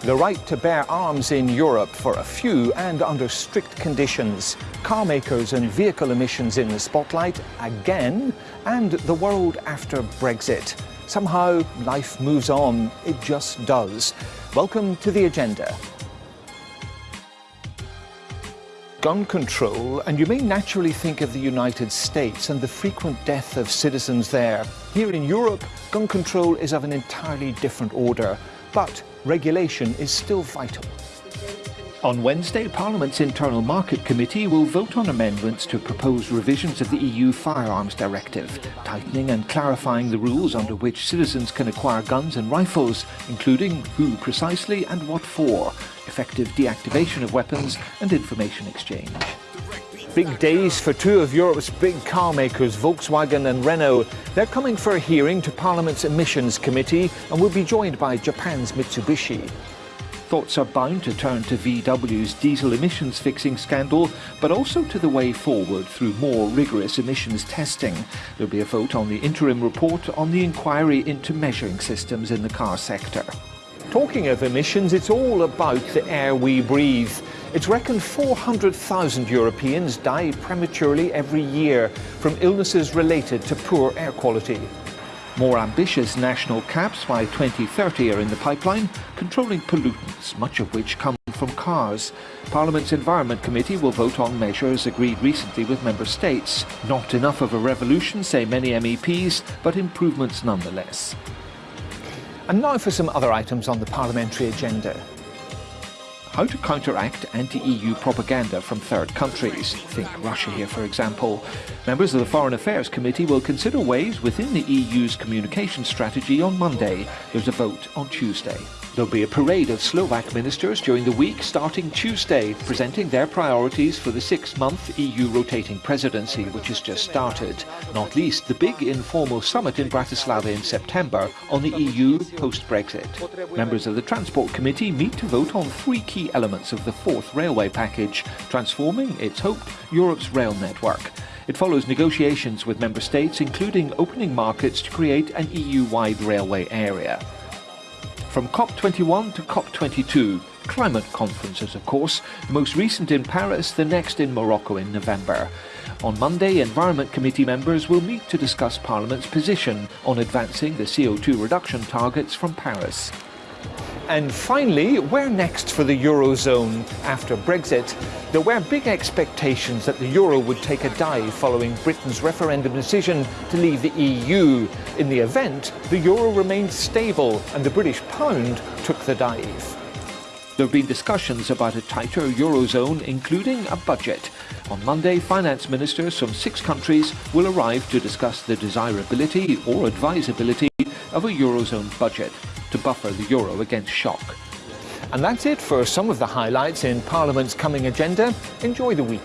The right to bear arms in Europe for a few and under strict conditions. Car makers and vehicle emissions in the spotlight again, and the world after Brexit. Somehow life moves on, it just does. Welcome to the agenda. Gun control, and you may naturally think of the United States and the frequent death of citizens there. Here in Europe, gun control is of an entirely different order, but regulation is still vital. On Wednesday, Parliament's Internal Market Committee will vote on amendments to proposed revisions of the EU Firearms Directive, tightening and clarifying the rules under which citizens can acquire guns and rifles, including who precisely and what for, effective deactivation of weapons and information exchange. Big days for two of Europe's big car makers, Volkswagen and Renault. They're coming for a hearing to Parliament's Emissions Committee and will be joined by Japan's Mitsubishi. Thoughts are bound to turn to VW's diesel emissions fixing scandal, but also to the way forward through more rigorous emissions testing. There'll be a vote on the interim report on the inquiry into measuring systems in the car sector. Talking of emissions, it's all about the air we breathe. It's reckoned 400,000 Europeans die prematurely every year from illnesses related to poor air quality. More ambitious national caps by 2030 are in the pipeline, controlling pollutants, much of which come from cars. Parliament's Environment Committee will vote on measures agreed recently with member states. Not enough of a revolution, say many MEPs, but improvements nonetheless. And now for some other items on the parliamentary agenda how to counteract anti-EU propaganda from third countries. Think Russia here, for example. Members of the Foreign Affairs Committee will consider ways within the EU's communication strategy on Monday. There's a vote on Tuesday. There'll be a parade of Slovak ministers during the week starting Tuesday, presenting their priorities for the six-month EU rotating presidency, which has just started. Not least the big informal summit in Bratislava in September on the EU post-Brexit. Members of the Transport Committee meet to vote on three key elements of the fourth railway package, transforming, it's hoped, Europe's rail network. It follows negotiations with member states, including opening markets to create an EU-wide railway area. From COP21 to COP22, climate conferences of course, the most recent in Paris, the next in Morocco in November. On Monday, Environment Committee members will meet to discuss Parliament's position on advancing the CO2 reduction targets from Paris. And finally, where next for the Eurozone after Brexit? There were big expectations that the Euro would take a dive following Britain's referendum decision to leave the EU. In the event, the Euro remained stable and the British pound took the dive. There have been discussions about a tighter Eurozone, including a budget. On Monday, finance ministers from six countries will arrive to discuss the desirability or advisability of a Eurozone budget to buffer the euro against shock. And that's it for some of the highlights in Parliament's coming agenda. Enjoy the week.